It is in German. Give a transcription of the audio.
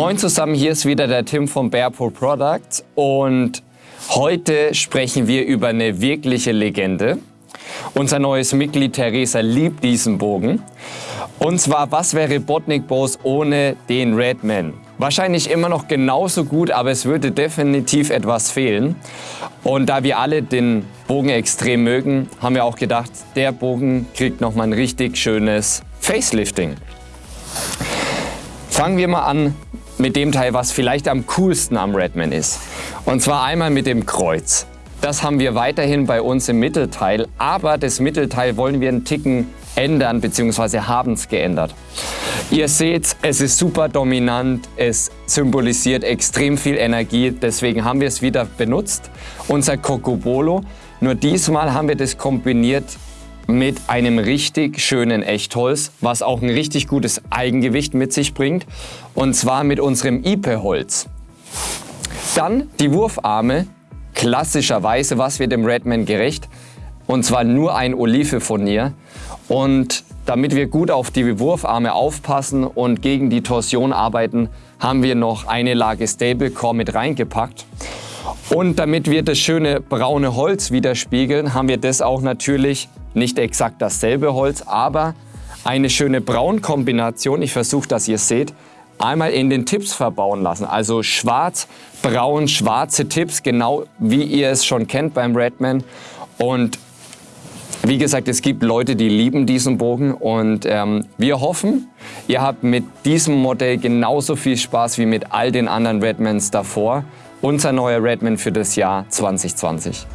Moin zusammen, hier ist wieder der Tim von Bearpool Products und heute sprechen wir über eine wirkliche Legende. Unser neues Mitglied Theresa liebt diesen Bogen. Und zwar, was wäre Botnik Bows ohne den Redman? Wahrscheinlich immer noch genauso gut, aber es würde definitiv etwas fehlen. Und da wir alle den Bogen extrem mögen, haben wir auch gedacht, der Bogen kriegt nochmal ein richtig schönes Facelifting. Fangen wir mal an mit dem Teil, was vielleicht am coolsten am Redman ist. Und zwar einmal mit dem Kreuz. Das haben wir weiterhin bei uns im Mittelteil, aber das Mittelteil wollen wir einen Ticken ändern bzw. haben es geändert. Ihr seht, es ist super dominant, es symbolisiert extrem viel Energie, deswegen haben wir es wieder benutzt, unser Cocobolo. Nur diesmal haben wir das kombiniert mit einem richtig schönen Echtholz, was auch ein richtig gutes Eigengewicht mit sich bringt. Und zwar mit unserem Ipe-Holz. Dann die Wurfarme, klassischerweise, was wird dem Redman gerecht. Und zwar nur ein Olivefurnier. Und damit wir gut auf die Wurfarme aufpassen und gegen die Torsion arbeiten, haben wir noch eine Lage Stablecore mit reingepackt. Und damit wir das schöne braune Holz widerspiegeln, haben wir das auch natürlich nicht exakt dasselbe Holz, aber eine schöne Braunkombination. Ich versuche, dass ihr seht, einmal in den Tipps verbauen lassen. Also schwarz, braun, schwarze Tipps, genau wie ihr es schon kennt beim Redman. Und wie gesagt, es gibt Leute, die lieben diesen Bogen und ähm, wir hoffen, ihr habt mit diesem Modell genauso viel Spaß wie mit all den anderen Redmans davor. Unser neuer Redman für das Jahr 2020.